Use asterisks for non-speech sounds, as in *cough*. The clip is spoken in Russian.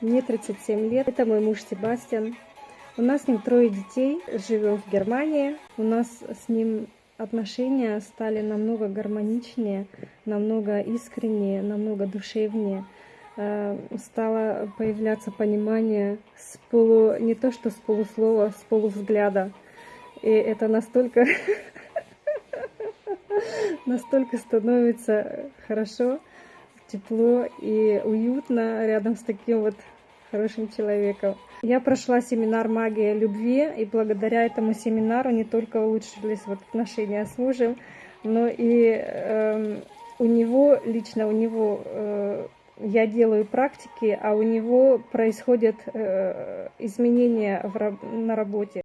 Мне 37 лет. Это мой муж Себастьян. У нас с ним трое детей. Живем в Германии. У нас с ним отношения стали намного гармоничнее, намного искреннее, намного душевнее. Э, Стало появляться понимание с полу, не то что с полуслова, с полувзгляда. И это настолько, *laughs* настолько становится хорошо, тепло и уютно рядом с таким вот хорошим человеком. Я прошла семинар «Магия любви», и благодаря этому семинару не только улучшились вот отношения с мужем, но и э, у него, лично у него, э, я делаю практики, а у него происходят э, изменения в, на работе.